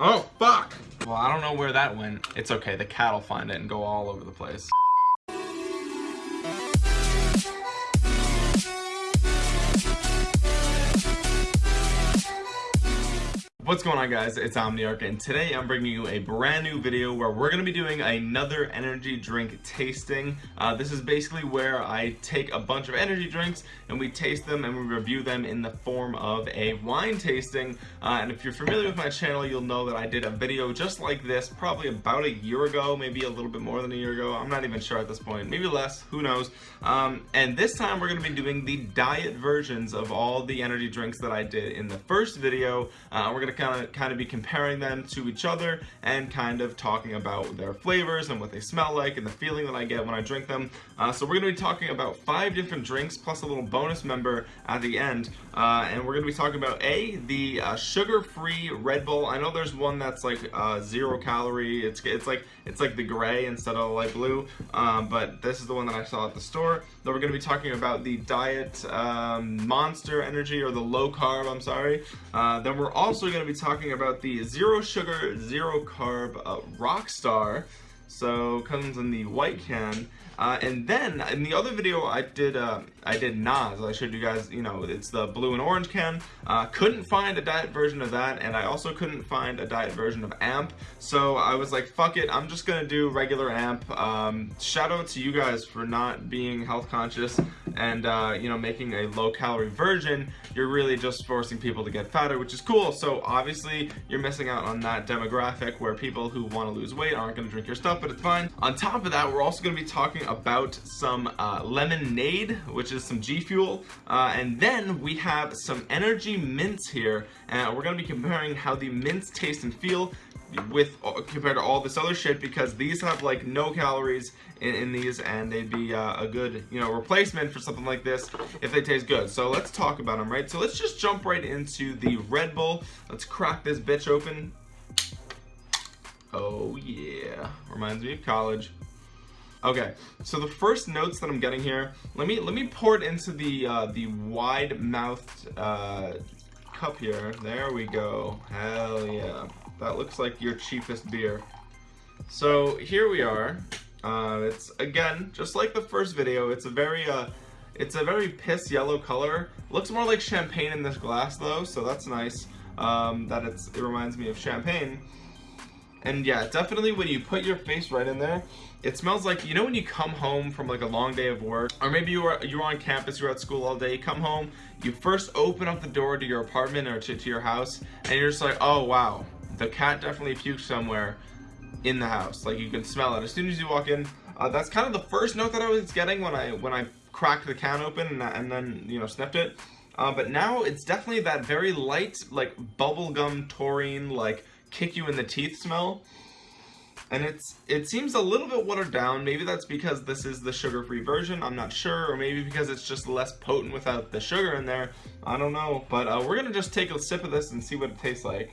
Oh, fuck! Well, I don't know where that went. It's okay, the cat will find it and go all over the place. What's going on guys, it's Omniarch and today I'm bringing you a brand new video where we're going to be doing another energy drink tasting. Uh, this is basically where I take a bunch of energy drinks and we taste them and we review them in the form of a wine tasting. Uh, and if you're familiar with my channel, you'll know that I did a video just like this probably about a year ago, maybe a little bit more than a year ago. I'm not even sure at this point, maybe less, who knows. Um, and this time we're going to be doing the diet versions of all the energy drinks that I did in the first video. Uh, we're going to kind of kind of be comparing them to each other and kind of talking about their flavors and what they smell like and the feeling that I get when I drink them. Uh, so we're going to be talking about five different drinks plus a little bonus member at the end. Uh, and we're going to be talking about A, the uh, sugar-free Red Bull. I know there's one that's like uh, zero calorie. It's, it's like it's like the gray instead of the light blue. Um, but this is the one that I saw at the store. Then we're going to be talking about the Diet um, Monster Energy or the low carb, I'm sorry. Uh, then we're also to be talking about the zero sugar, zero carb uh, Rockstar. So comes in the white can. Uh, and then in the other video I did uh, I did NOS. I showed you guys, you know, it's the blue and orange can. Uh, couldn't find a diet version of that, and I also couldn't find a diet version of Amp. So I was like, fuck it, I'm just gonna do regular Amp. Um, shout out to you guys for not being health conscious and uh, you know making a low calorie version. You're really just forcing people to get fatter, which is cool. So obviously you're missing out on that demographic where people who want to lose weight aren't gonna drink your stuff, but it's fine. On top of that, we're also gonna be talking about some uh, lemonade, which is some G Fuel. Uh, and then we have some energy mints here. And we're gonna be comparing how the mints taste and feel with uh, compared to all this other shit because these have like no calories in, in these and they'd be uh, a good you know replacement for something like this if they taste good. So let's talk about them right? So let's just jump right into the Red Bull. Let's crack this bitch open. Oh yeah. Reminds me of college Okay, so the first notes that I'm getting here, let me let me pour it into the uh, the wide mouthed uh, cup here. There we go. Hell yeah, that looks like your cheapest beer. So here we are. Uh, it's again just like the first video. It's a very uh, it's a very piss yellow color. Looks more like champagne in this glass though, so that's nice. Um, that it's it reminds me of champagne. And yeah, definitely when you put your face right in there, it smells like, you know when you come home from like a long day of work, or maybe you were, you were on campus, you're at school all day, you come home, you first open up the door to your apartment or to, to your house, and you're just like, oh wow, the cat definitely puked somewhere in the house. Like you can smell it as soon as you walk in. Uh, that's kind of the first note that I was getting when I when I cracked the can open and, and then you know sniffed it. Uh, but now it's definitely that very light like bubblegum taurine like kick you in the teeth smell. And it's it seems a little bit watered down. Maybe that's because this is the sugar-free version. I'm not sure. Or maybe because it's just less potent without the sugar in there. I don't know. But uh, we're going to just take a sip of this and see what it tastes like.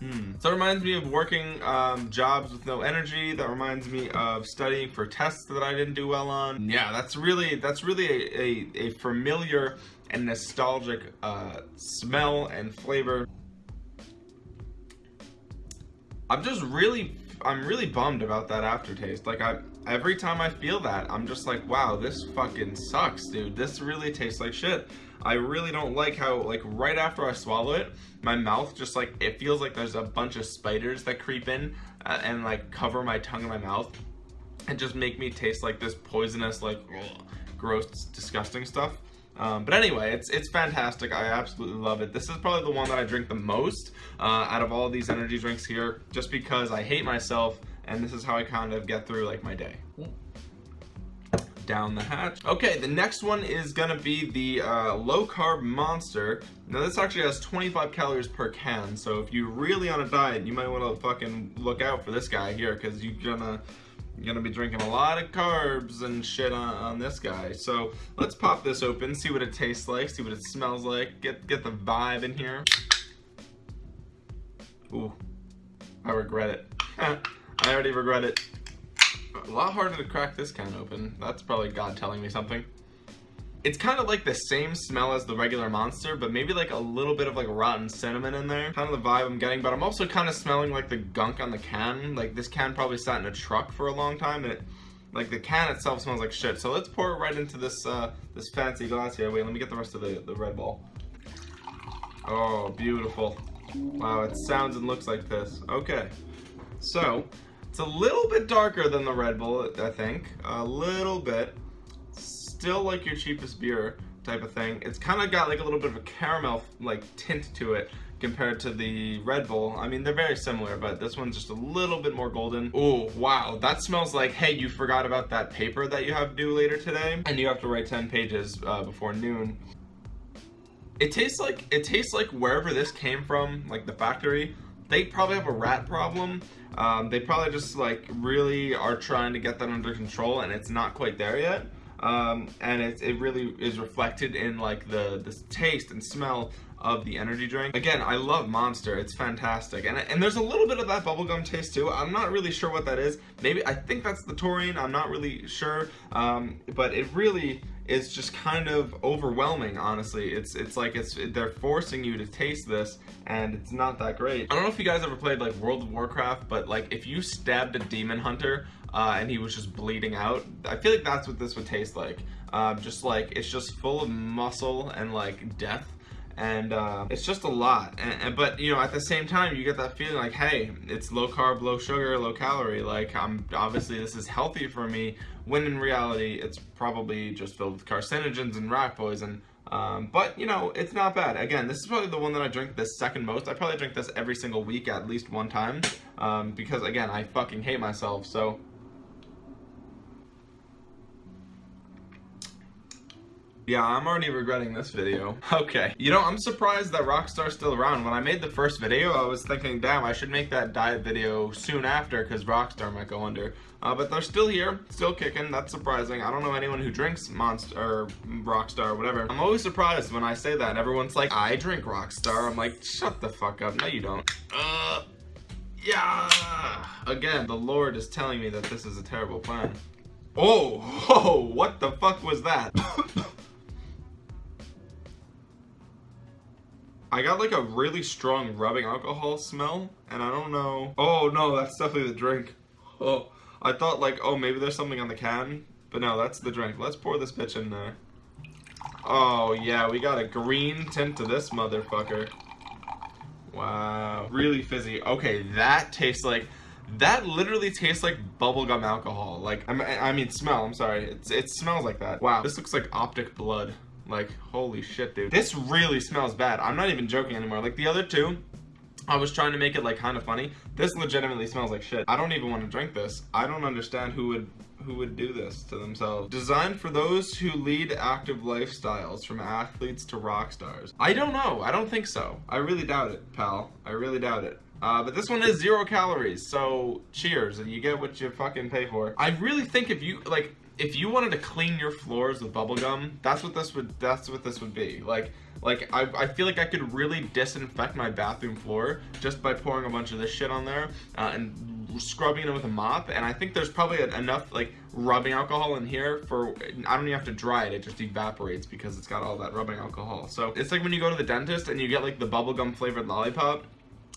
Hmm. So it reminds me of working um, jobs with no energy. That reminds me of studying for tests that I didn't do well on. Yeah, that's really that's really a, a, a familiar and nostalgic uh, smell and flavor. I'm just really, I'm really bummed about that aftertaste. Like I, every time I feel that, I'm just like, wow, this fucking sucks, dude. This really tastes like shit. I really don't like how, like, right after I swallow it, my mouth just, like, it feels like there's a bunch of spiders that creep in uh, and, like, cover my tongue and my mouth and just make me taste like this poisonous, like, ugh, gross, disgusting stuff. Um, but anyway, it's it's fantastic. I absolutely love it. This is probably the one that I drink the most uh, out of all these energy drinks here, just because I hate myself, and this is how I kind of get through like my day. Down the hatch. Okay, the next one is gonna be the uh, low carb monster. Now this actually has 25 calories per can, so if you're really on a diet, you might want to fucking look out for this guy here, because you're gonna gonna be drinking a lot of carbs and shit on, on this guy. So let's pop this open, see what it tastes like, see what it smells like, get, get the vibe in here. Ooh, I regret it. I already regret it. A lot harder to crack this can open. That's probably God telling me something. It's kind of like the same smell as the regular monster but maybe like a little bit of like rotten cinnamon in there. Kind of the vibe I'm getting but I'm also kind of smelling like the gunk on the can. Like this can probably sat in a truck for a long time and it like the can itself smells like shit. So let's pour it right into this uh this fancy glass here. Wait let me get the rest of the the red bull oh beautiful. Wow it sounds and looks like this. Okay. So it's a little bit darker than the red bull i think. A little bit still like your cheapest beer type of thing it's kind of got like a little bit of a caramel like tint to it compared to the Red Bull. I mean, they're very similar, but this one's just a little bit more golden. Oh, wow. That smells like, hey, you forgot about that paper that you have due later today, and you have to write 10 pages uh, before noon. It tastes like, it tastes like wherever this came from, like the factory, they probably have a rat problem. Um, they probably just like really are trying to get that under control and it's not quite there yet um, and it, it really is reflected in like the the taste and smell of the energy drink. Again I love Monster. It's fantastic. And, and there's a little bit of that bubblegum taste too. I'm not really sure what that is. Maybe I think that's the taurine. I'm not really sure. Um, but it really is just kind of overwhelming honestly. It's it's like it's they're forcing you to taste this and it's not that great. I don't know if you guys ever played like World of Warcraft but like if you stabbed a demon hunter uh, and he was just bleeding out I feel like that's what this would taste like. Um, just like it's just full of muscle and like death and uh, it's just a lot. And, and, but you know at the same time you get that feeling like hey it's low carb low sugar low calorie. Like I'm obviously this is healthy for me when in reality it's probably just filled with carcinogens and rat poison. Um, but you know it's not bad. Again this is probably the one that I drink the second most. I probably drink this every single week at least one time um, because again I fucking hate myself. So Yeah, I'm already regretting this video. Okay. You know, I'm surprised that Rockstar's still around. When I made the first video, I was thinking, damn, I should make that diet video soon after because Rockstar might go under. Uh, but they're still here, still kicking. That's surprising. I don't know anyone who drinks Monster or Rockstar or whatever. I'm always surprised when I say that. Everyone's like, I drink Rockstar. I'm like, shut the fuck up. No, you don't. Uh, yeah. Again, the Lord is telling me that this is a terrible plan. Oh, oh, what the fuck was that? I got like a really strong rubbing alcohol smell and I don't know. Oh no, that's definitely the drink. Oh, I thought like, oh, maybe there's something on the can, but no, that's the drink. Let's pour this bitch in there. Oh yeah, we got a green tint to this motherfucker. Wow, really fizzy. Okay, that tastes like, that literally tastes like bubblegum alcohol. Like, I mean, smell, I'm sorry. It's, it smells like that. Wow, this looks like optic blood. Like, holy shit, dude. This really smells bad. I'm not even joking anymore. Like, the other two, I was trying to make it, like, kind of funny. This legitimately smells like shit. I don't even want to drink this. I don't understand who would who would do this to themselves. Designed for those who lead active lifestyles, from athletes to rock stars. I don't know. I don't think so. I really doubt it, pal. I really doubt it. Uh, but this one is zero calories, so cheers, and you get what you fucking pay for. I really think if you, like, if you wanted to clean your floors with bubblegum, that's what this would that's what this would be. Like like I, I feel like I could really disinfect my bathroom floor just by pouring a bunch of this shit on there uh, and scrubbing it with a mop and I think there's probably enough like rubbing alcohol in here for I don't even have to dry it it just evaporates because it's got all that rubbing alcohol so it's like when you go to the dentist and you get like the bubblegum flavored lollipop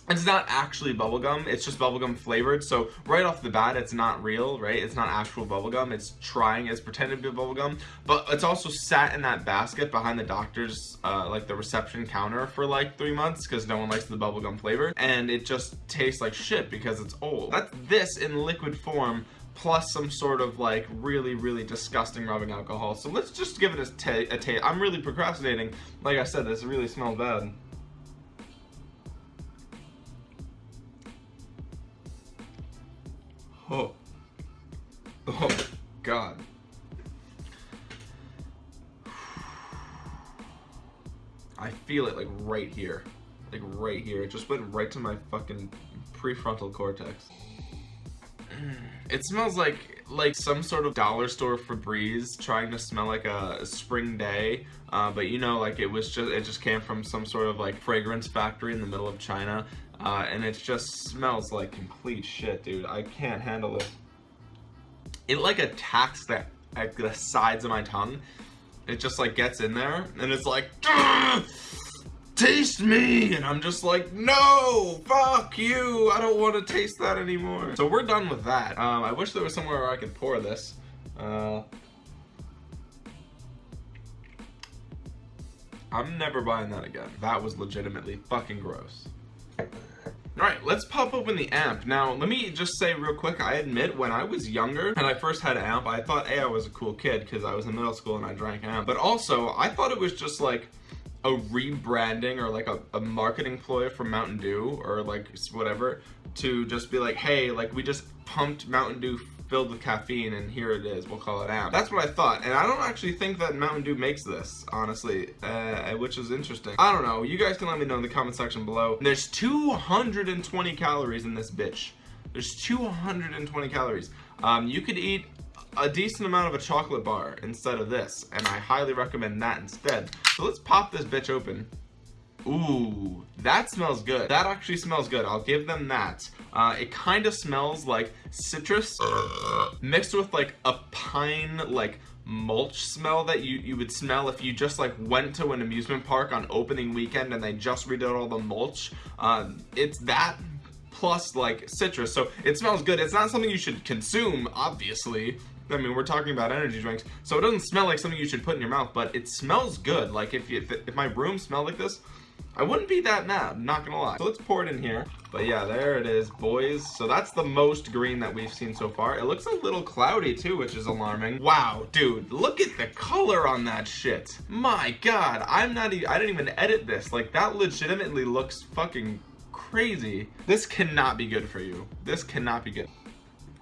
it's not actually bubblegum, it's just bubblegum flavored. So right off the bat, it's not real, right? It's not actual bubblegum. It's trying, it's pretending to be bubblegum. But it's also sat in that basket behind the doctor's, uh, like the reception counter for like three months because no one likes the bubblegum flavor. And it just tastes like shit because it's old. That's this in liquid form plus some sort of like really really disgusting rubbing alcohol so let's just give it a, a taste i'm really procrastinating like i said this really smells bad Oh, God. I feel it like right here. Like right here. It just went right to my fucking prefrontal cortex. It smells like like some sort of dollar store Febreze trying to smell like a, spring day, uh, but you know, like it was just it just came from some sort of like fragrance factory in the middle of China, uh, and it just smells like complete shit, dude. I can't handle it. It like attacks the, the sides of my tongue. It just like gets in there and it's like taste me! And I'm just like no! Fuck you! I don't want to taste that anymore. So we're done with that. Um, I wish there was somewhere where I could pour this. Uh, I'm never buying that again. That was legitimately fucking gross Alright, let's pop open the amp. Now, let me just say real quick, I admit when I was younger and I first had an amp, I thought, hey, I was a cool kid because I was in middle school and I drank amp. But also, I thought it was just like a rebranding or like a, a marketing ploy from Mountain Dew or like whatever to just be like, hey, like we just pumped Mountain Dew filled with caffeine and here it is we'll call it out. That's what i thought and i don't actually think that mountain dew makes this honestly uh, which is interesting. I don't know you guys can let me know in the comment section below. There's 220 calories in this bitch. There's 220 calories. Um, you could eat a decent amount of a chocolate bar instead of this and I highly recommend that instead. So let's pop this bitch open Ooh, that smells good. That actually smells good. I'll give them that. Uh, it kind of smells like citrus mixed with like a pine like mulch smell that you, you would smell if you just like went to an amusement park on opening weekend and they just redid all the mulch. Uh, it's that plus like citrus so it smells good it's not something you should consume obviously I mean we're talking about energy drinks so it doesn't smell like something you should put in your mouth but it smells good like if, you, if my room smelled like this I wouldn't be that mad not gonna lie so let's pour it in here but yeah there it is boys so that's the most green that we've seen so far it looks a little cloudy too which is alarming wow dude look at the color on that shit my god I'm not even I didn't even edit this like that legitimately looks fucking crazy. This cannot be good for you. This cannot be good.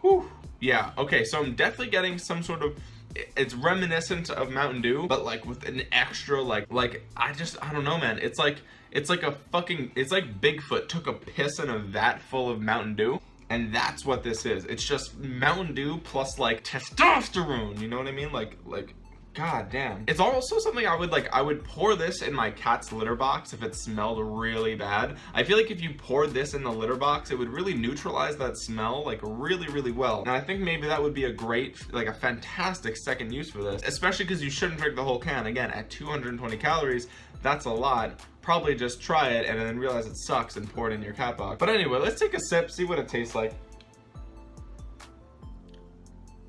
Whew. Yeah, okay, so I'm definitely getting some sort of it's reminiscent of Mountain Dew, but like with an extra like like I just I don't know man. It's like it's like a fucking it's like Bigfoot took a piss in a vat full of Mountain Dew. And that's what this is. It's just Mountain Dew plus like testosterone. You know what I mean? Like like God damn. It's also something I would like, I would pour this in my cat's litter box if it smelled really bad. I feel like if you poured this in the litter box, it would really neutralize that smell like really, really well. And I think maybe that would be a great, like a fantastic second use for this, especially because you shouldn't drink the whole can. Again, at 220 calories, that's a lot. Probably just try it and then realize it sucks and pour it in your cat box. But anyway, let's take a sip, see what it tastes like.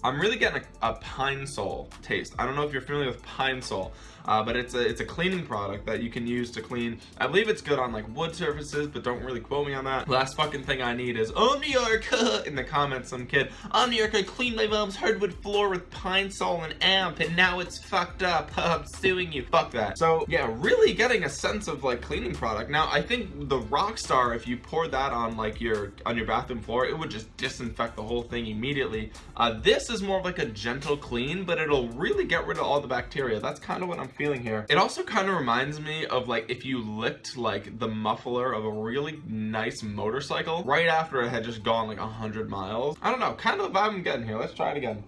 I'm really getting a, a, Pine Sol taste. I don't know if you're familiar with Pine Sol, uh, but it's a it's a cleaning product that you can use to clean. I believe it's good on like wood surfaces, but don't really quote me on that. Last fucking thing I need is Omniarch in the comments. Some kid Omniarch, I cleaned my mom's hardwood floor with Pine Sol and Amp, and now it's fucked up. I'm suing you. Fuck that. So yeah, really getting a sense of like cleaning product. Now I think the Rockstar, if you pour that on like your on your bathroom floor, it would just disinfect the whole thing immediately. Uh, this is more of like a gentle clean, but it'll really get rid of all the bacteria. That's kind of what I'm feeling here. It also kind of reminds me of like if you licked like the muffler of a really nice motorcycle right after it had just gone like 100 miles. I don't know, kind of the vibe I'm getting here. Let's try it again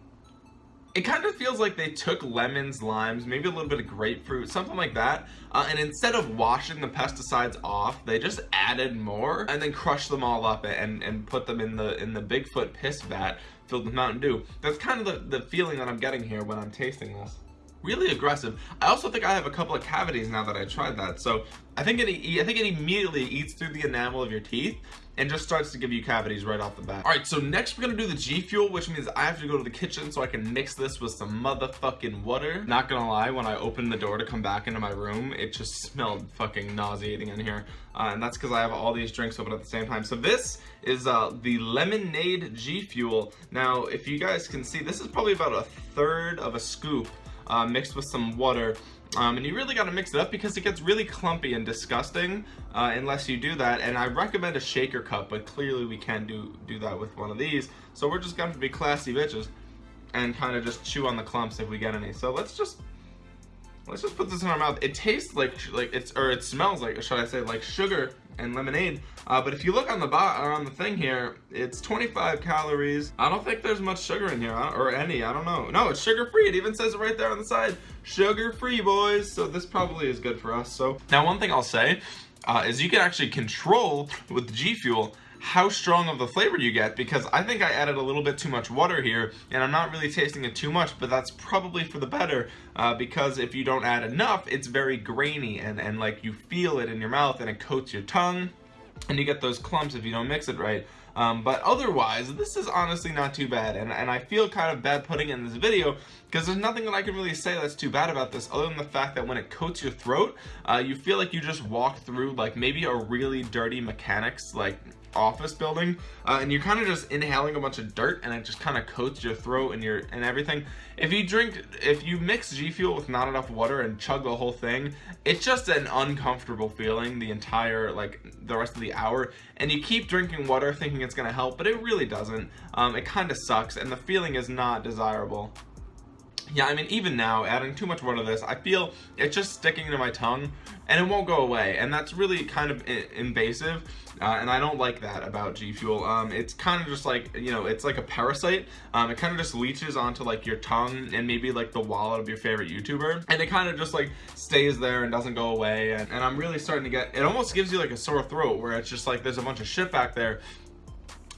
it kind of feels like they took lemons, limes, maybe a little bit of grapefruit, something like that, uh, and instead of washing the pesticides off, they just added more and then crushed them all up and, and put them in the in the Bigfoot piss vat filled with Mountain Dew. That's kind of the, the feeling that I'm getting here when I'm tasting this really aggressive. I also think I have a couple of cavities now that I tried that. So I think it I think it immediately eats through the enamel of your teeth and just starts to give you cavities right off the bat. All right, so next we're gonna do the G Fuel, which means I have to go to the kitchen so I can mix this with some motherfucking water. Not gonna lie, when I opened the door to come back into my room, it just smelled fucking nauseating in here. Uh, and that's because I have all these drinks open at the same time. So this is uh, the Lemonade G Fuel. Now, if you guys can see, this is probably about a third of a scoop uh, mixed with some water. Um, and you really got to mix it up because it gets really clumpy and disgusting uh, unless you do that. And I recommend a shaker cup but clearly we can't do do that with one of these. So we're just going to be classy bitches and kind of just chew on the clumps if we get any. So let's just let's just put this in our mouth it tastes like like it's or it smells like should I say like sugar and lemonade. Uh, but if you look on the bot on the thing here, it's 25 calories. I don't think there's much sugar in here, or any. I don't know. No, it's sugar free. It even says it right there on the side, sugar free, boys. So this probably is good for us. So now, one thing I'll say uh, is you can actually control with G Fuel how strong of the flavor you get? Because I think I added a little bit too much water here and I'm not really tasting it too much but that's probably for the better uh, because if you don't add enough it's very grainy and, and like you feel it in your mouth and it coats your tongue and you get those clumps if you don't mix it right. Um, but otherwise, this is honestly not too bad, and, and I feel kind of bad putting in this video because there's nothing that I can really say that's too bad about this other than the fact that when it coats your throat, uh, you feel like you just walk through like maybe a really dirty mechanics like office building uh, and you're kind of just inhaling a bunch of dirt and it just kind of coats your throat and your and everything if you drink if you mix G Fuel with not enough water and chug the whole thing it's just an uncomfortable feeling the entire like the rest of the hour and you keep drinking water thinking it's gonna help but it really doesn't um, it kind of sucks and the feeling is not desirable yeah, I mean, even now, adding too much water to this, I feel it's just sticking to my tongue and it won't go away. And that's really kind of invasive. Uh, and I don't like that about G Fuel. Um, it's kind of just like, you know, it's like a parasite. Um, it kind of just leeches onto like your tongue and maybe like the wallet of your favorite YouTuber. And it kind of just like stays there and doesn't go away. And, and I'm really starting to get, it almost gives you like a sore throat where it's just like there's a bunch of shit back there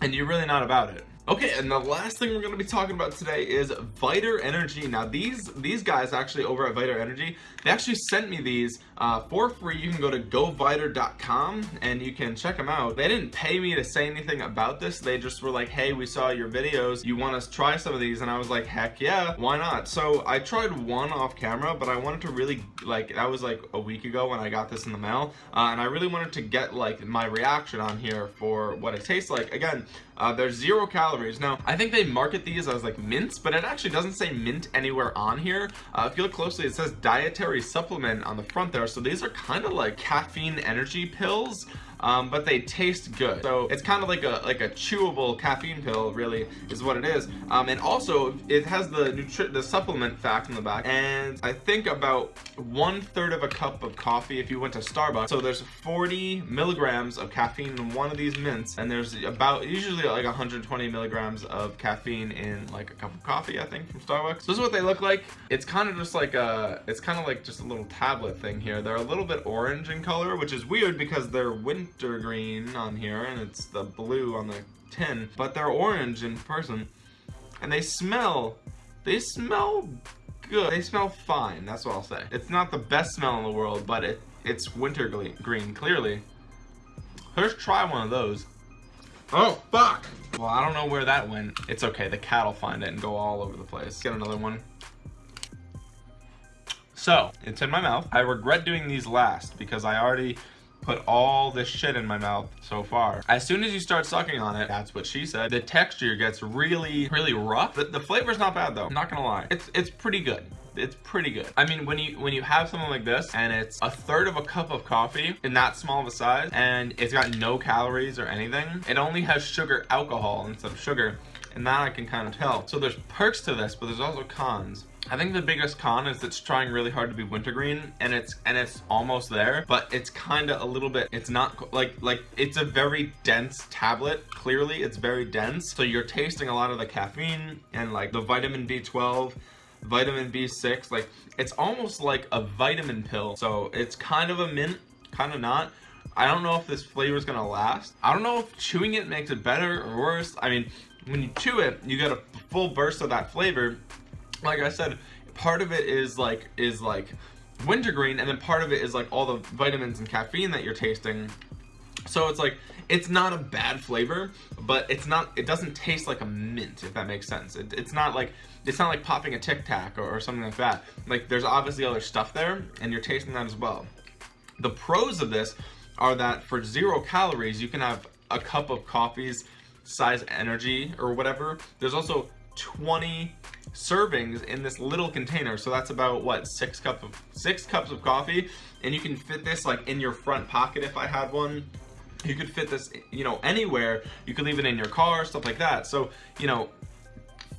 and you're really not about it. Okay, and the last thing we're going to be talking about today is Vital Energy. Now, these these guys actually over at Vital Energy, they actually sent me these uh, for free. You can go to goviter.com and you can check them out. They didn't pay me to say anything about this. They just were like, hey, we saw your videos. You want to try some of these? And I was like, heck yeah, why not? So I tried one off camera, but I wanted to really, like, that was like a week ago when I got this in the mail. Uh, and I really wanted to get like my reaction on here for what it tastes like. Again, uh, there's zero calories. Now, I think they market these as like mints, but it actually doesn't say mint anywhere on here. Uh, if you look closely, it says dietary supplement on the front there. So these are kind of like caffeine energy pills um, but they taste good. So it's kind of like a like a chewable caffeine pill, really, is what it is. Um, and also, it has the nutri the supplement fact in the back, and I think about one third of a cup of coffee if you went to Starbucks. So there's 40 milligrams of caffeine in one of these mints, and there's about usually like 120 milligrams of caffeine in like a cup of coffee, I think, from Starbucks. So this is what they look like. It's kind of just like a, it's kind of like just a little tablet thing here. They're a little bit orange in color, which is weird because they're wind green on here and it's the blue on the tin, but they're orange in person. And they smell, they smell good. They smell fine, that's what I'll say. It's not the best smell in the world, but it, it's winter green, clearly. Let's try one of those. Oh, fuck! Well, I don't know where that went. It's okay, the cat will find it and go all over the place. Get another one. So, it's in my mouth. I regret doing these last because I already put all this shit in my mouth so far. As soon as you start sucking on it, that's what she said, the texture gets really, really rough. The, the flavor's not bad though, I'm not gonna lie. It's, it's pretty good it's pretty good. I mean, when you when you have something like this and it's a third of a cup of coffee in that small of a size and it's got no calories or anything, it only has sugar alcohol instead of sugar and that I can kind of tell. So there's perks to this, but there's also cons. I think the biggest con is it's trying really hard to be wintergreen and it's and it's almost there but it's kind of a little bit it's not like like it's a very dense tablet. Clearly it's very dense. So you're tasting a lot of the caffeine and like the vitamin B12 vitamin B6 like it's almost like a vitamin pill. So it's kind of a mint kind of not. I don't know if this flavor is gonna last. I don't know if chewing it makes it better or worse. I mean when you chew it you get a full burst of that flavor like I said, part of it is like is like wintergreen, and then part of it is like all the vitamins and caffeine that you're tasting. So it's like it's not a bad flavor, but it's not it doesn't taste like a mint if that makes sense. It, it's not like it's not like popping a Tic Tac or, or something like that. Like there's obviously other stuff there, and you're tasting that as well. The pros of this are that for zero calories, you can have a cup of coffee's size energy or whatever. There's also 20 servings in this little container. So that's about what six cup of six cups of coffee. And you can fit this like in your front pocket if I had one. You could fit this you know anywhere. You could leave it in your car stuff like that. So you know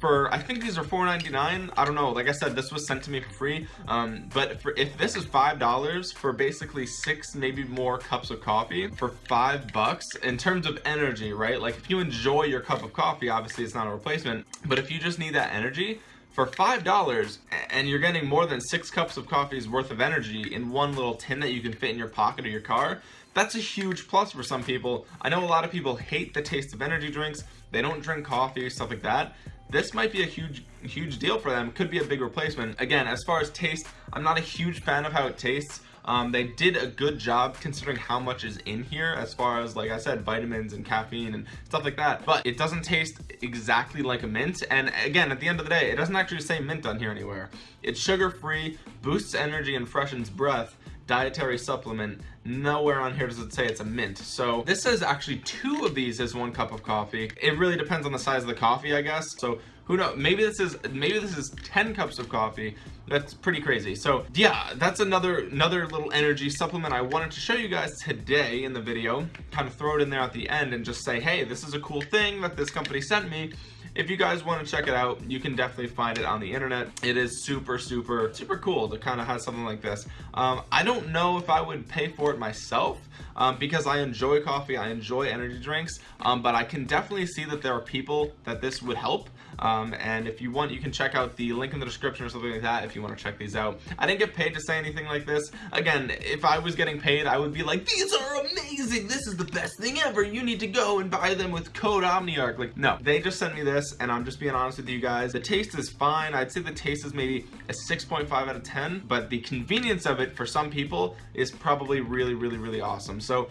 for I think these are $4.99 I don't know like I said this was sent to me for free um, but for if this is five dollars for basically six maybe more cups of coffee for five bucks in terms of energy right like if you enjoy your cup of coffee obviously it's not a replacement but if you just need that energy for five dollars and you're getting more than six cups of coffee's worth of energy in one little tin that you can fit in your pocket or your car that's a huge plus for some people. I know a lot of people hate the taste of energy drinks. They don't drink coffee, or stuff like that. This might be a huge, huge deal for them. Could be a big replacement. Again, as far as taste, I'm not a huge fan of how it tastes. Um, they did a good job considering how much is in here as far as like I said vitamins and caffeine and stuff like that but it doesn't taste exactly like a mint and again at the end of the day it doesn't actually say mint on here anywhere it's sugar free boosts energy and freshens breath dietary supplement nowhere on here does it say it's a mint. So this says actually two of these is one cup of coffee. It really depends on the size of the coffee I guess. So who knows? Maybe this is maybe this is 10 cups of coffee. That's pretty crazy. So yeah that's another another little energy supplement I wanted to show you guys today in the video. Kind of throw it in there at the end and just say hey this is a cool thing that this company sent me if you guys want to check it out you can definitely find it on the internet. It is super super super cool to kind of have something like this. Um, I don't know if I would pay for it myself um, because I enjoy coffee I enjoy energy drinks um, but I can definitely see that there are people that this would help. Um, and if you want you can check out the link in the description or something like that if you want to check these out. I didn't get paid to say anything like this. Again if I was getting paid I would be like these are amazing this is the best thing ever. You need to go and buy them with code Omniarch. Like no. They just sent me this and I'm just being honest with you guys. The taste is fine. I'd say the taste is maybe a 6.5 out of 10 but the convenience of it for some people is probably really really really awesome. So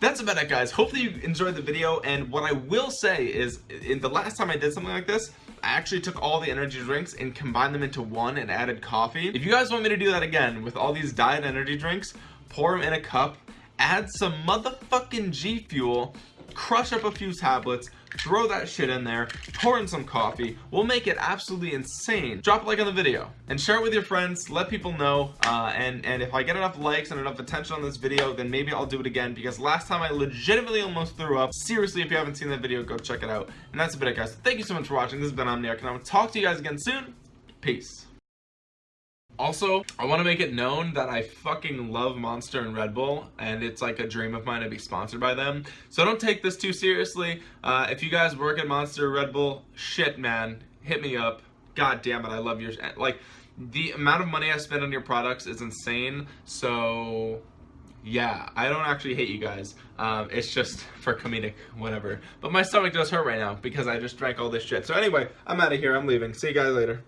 that's about it guys. Hopefully you enjoyed the video and what I will say is in the last time I did something like this I actually took all the energy drinks and combined them into one and added coffee. If you guys want me to do that again with all these diet energy drinks pour them in a cup add some motherfucking G Fuel crush up a few tablets throw that shit in there, pour in some coffee. We'll make it absolutely insane. Drop a like on the video and share it with your friends. Let people know. Uh, and, and if I get enough likes and enough attention on this video, then maybe I'll do it again because last time I legitimately almost threw up. Seriously, if you haven't seen that video, go check it out. And that's a bit, guys. Thank you so much for watching. This has been Omniarch, and I will talk to you guys again soon. Peace. Also, I want to make it known that I fucking love Monster and Red Bull, and it's like a dream of mine to be sponsored by them. So don't take this too seriously. Uh, if you guys work at Monster Red Bull, shit, man, hit me up. God damn it, I love your like the amount of money I spend on your products is insane. So yeah, I don't actually hate you guys. Um, it's just for comedic, whatever. But my stomach does hurt right now because I just drank all this shit. So anyway, I'm out of here. I'm leaving. See you guys later.